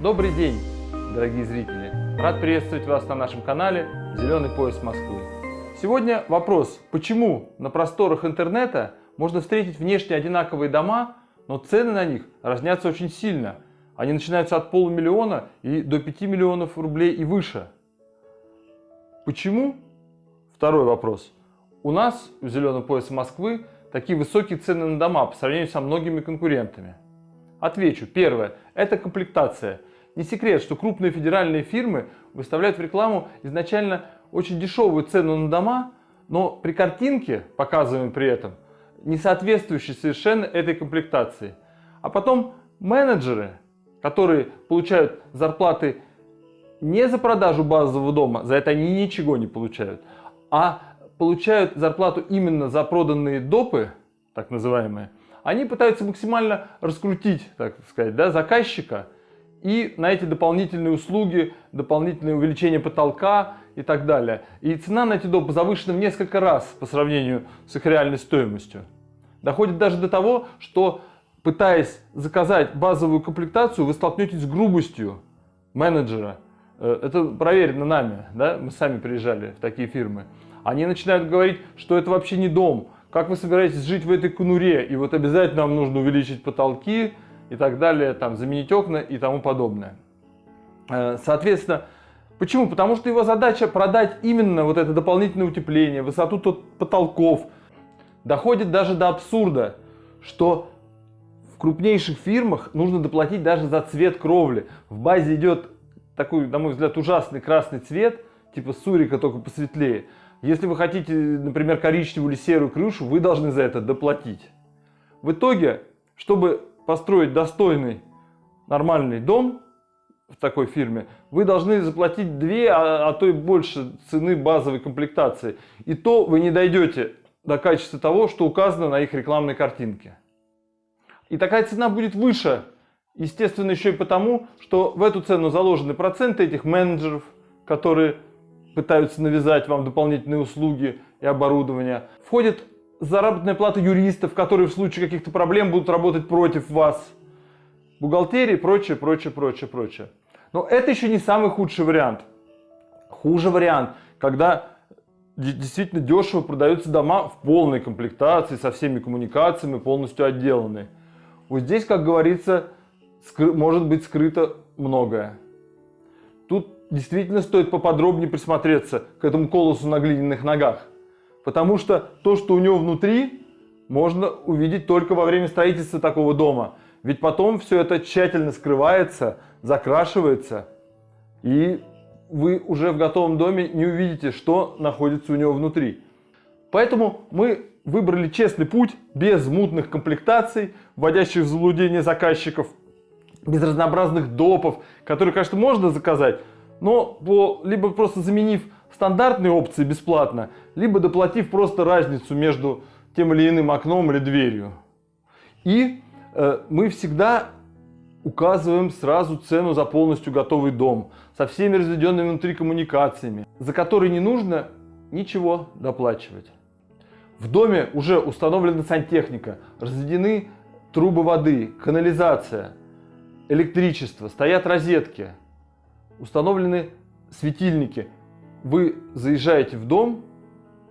Добрый день, дорогие зрители! Рад приветствовать вас на нашем канале «Зеленый пояс Москвы». Сегодня вопрос, почему на просторах интернета можно встретить внешне одинаковые дома, но цены на них разнятся очень сильно. Они начинаются от полумиллиона и до 5 миллионов рублей и выше. Почему? Второй вопрос. У нас, у «Зеленого пояса Москвы», такие высокие цены на дома по сравнению со многими конкурентами. Отвечу. Первое. Это комплектация. Не секрет, что крупные федеральные фирмы выставляют в рекламу изначально очень дешевую цену на дома, но при картинке, показываемой при этом, не соответствующей совершенно этой комплектации. А потом менеджеры, которые получают зарплаты не за продажу базового дома, за это они ничего не получают, а получают зарплату именно за проданные допы, так называемые, они пытаются максимально раскрутить, так сказать, да, заказчика и на эти дополнительные услуги, дополнительное увеличение потолка и так далее. И цена на эти допы завышена в несколько раз по сравнению с их реальной стоимостью. Доходит даже до того, что пытаясь заказать базовую комплектацию, вы столкнетесь с грубостью менеджера. Э, это проверено нами, да? мы сами приезжали в такие фирмы. Они начинают говорить, что это вообще не дом, как вы собираетесь жить в этой конуре, и вот обязательно вам нужно увеличить потолки и так далее, там, заменить окна и тому подобное. Э, соответственно, почему? Потому что его задача продать именно вот это дополнительное утепление, высоту тот потолков. Доходит даже до абсурда, что в крупнейших фирмах нужно доплатить даже за цвет кровли. В базе идет такой, на мой взгляд, ужасный красный цвет, типа сурика, только посветлее. Если вы хотите, например, коричневую или серую крышу, вы должны за это доплатить. В итоге, чтобы построить достойный, нормальный дом в такой фирме, вы должны заплатить две, а, а то и больше цены базовой комплектации. И то вы не дойдете до качества того, что указано на их рекламной картинке. И такая цена будет выше, естественно, еще и потому, что в эту цену заложены проценты этих менеджеров, которые пытаются навязать вам дополнительные услуги и оборудование. Входит заработная плата юристов, которые в случае каких-то проблем будут работать против вас. Бухгалтерии, прочее, прочее, прочее, прочее. Но это еще не самый худший вариант. Хуже вариант, когда действительно дешево продаются дома в полной комплектации, со всеми коммуникациями, полностью отделанные. Вот здесь, как говорится, может быть скрыто многое. Тут действительно стоит поподробнее присмотреться к этому колосу на глиняных ногах. Потому что то, что у него внутри, можно увидеть только во время строительства такого дома. Ведь потом все это тщательно скрывается, закрашивается, и вы уже в готовом доме не увидите, что находится у него внутри. Поэтому мы выбрали честный путь, без мутных комплектаций, вводящих в заблуждение заказчиков, без разнообразных допов, которые, конечно, можно заказать, но по, либо просто заменив стандартные опции бесплатно, либо доплатив просто разницу между тем или иным окном или дверью. И э, мы всегда указываем сразу цену за полностью готовый дом, со всеми разведенными внутри коммуникациями, за которые не нужно ничего доплачивать. В доме уже установлена сантехника, разведены трубы воды, канализация, электричество, стоят розетки, установлены светильники. Вы заезжаете в дом,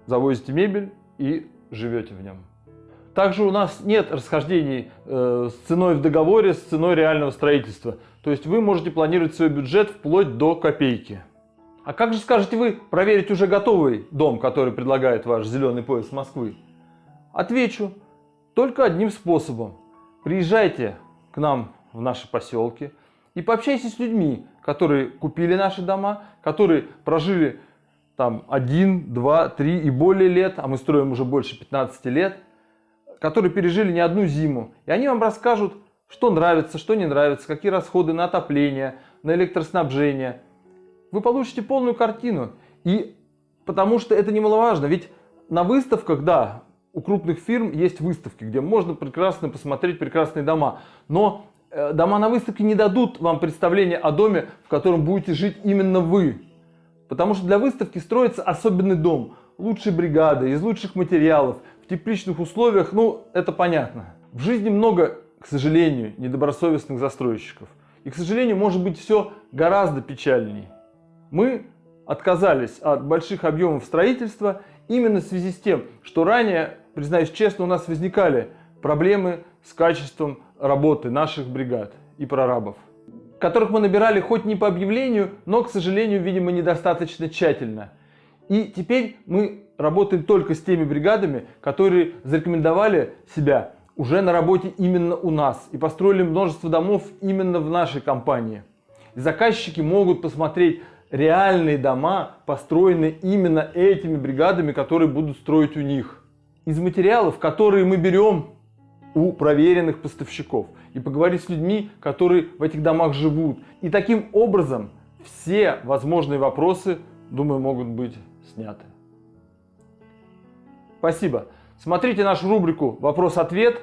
завозите мебель и живете в нем. Также у нас нет расхождений э, с ценой в договоре, с ценой реального строительства. То есть вы можете планировать свой бюджет вплоть до копейки. А как же скажете вы проверить уже готовый дом, который предлагает ваш зеленый пояс Москвы? Отвечу, только одним способом. Приезжайте к нам в наши поселки и пообщайтесь с людьми, которые купили наши дома, которые прожили там 1, 2, 3 и более лет, а мы строим уже больше 15 лет, которые пережили не одну зиму. И они вам расскажут, что нравится, что не нравится, какие расходы на отопление, на электроснабжение. Вы получите полную картину. И потому что это немаловажно, ведь на выставках, да, у крупных фирм есть выставки, где можно прекрасно посмотреть прекрасные дома. Но дома на выставке не дадут вам представление о доме, в котором будете жить именно вы. Потому что для выставки строится особенный дом, лучшей бригады, из лучших материалов, в тепличных условиях, ну, это понятно. В жизни много, к сожалению, недобросовестных застройщиков. И, к сожалению, может быть все гораздо печальнее. Мы отказались от больших объемов строительства именно в связи с тем, что ранее, признаюсь честно, у нас возникали проблемы с качеством работы наших бригад и прорабов, которых мы набирали хоть не по объявлению, но, к сожалению, видимо, недостаточно тщательно. И теперь мы работаем только с теми бригадами, которые зарекомендовали себя уже на работе именно у нас и построили множество домов именно в нашей компании. И заказчики могут посмотреть реальные дома, построенные именно этими бригадами, которые будут строить у них. Из материалов, которые мы берем у проверенных поставщиков и поговорить с людьми, которые в этих домах живут. И таким образом все возможные вопросы, думаю, могут быть сняты. Спасибо. Смотрите нашу рубрику «Вопрос-ответ».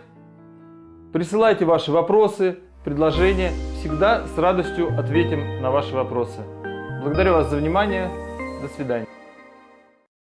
Присылайте ваши вопросы, предложения. Всегда с радостью ответим на ваши вопросы. Благодарю вас за внимание. До свидания.